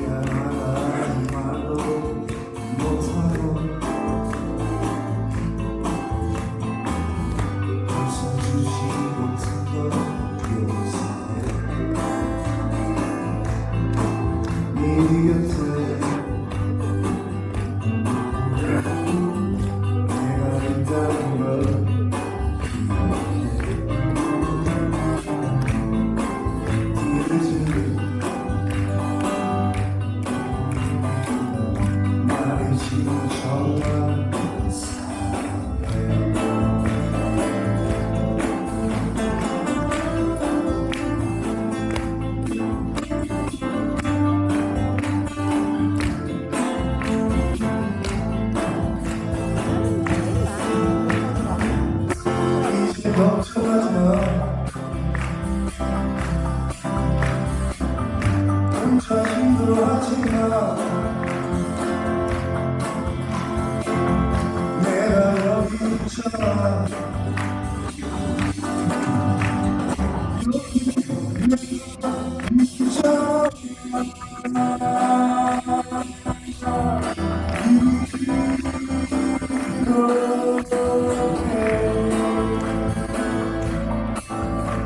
Yeah. 힘들어하지 마 내가 여기 있잖아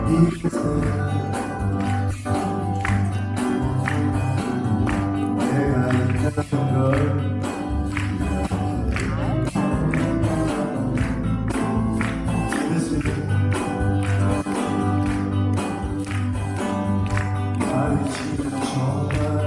이렇게 I will see you